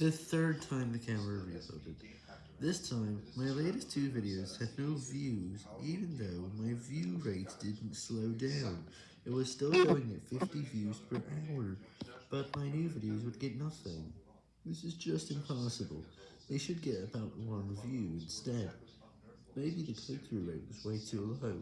The third time the camera reloaded. This time, my latest two videos had no views, even though my view rate didn't slow down. It was still going at 50 views per hour, but my new videos would get nothing. This is just impossible. They should get about one view instead. Maybe the click-through rate was way too low.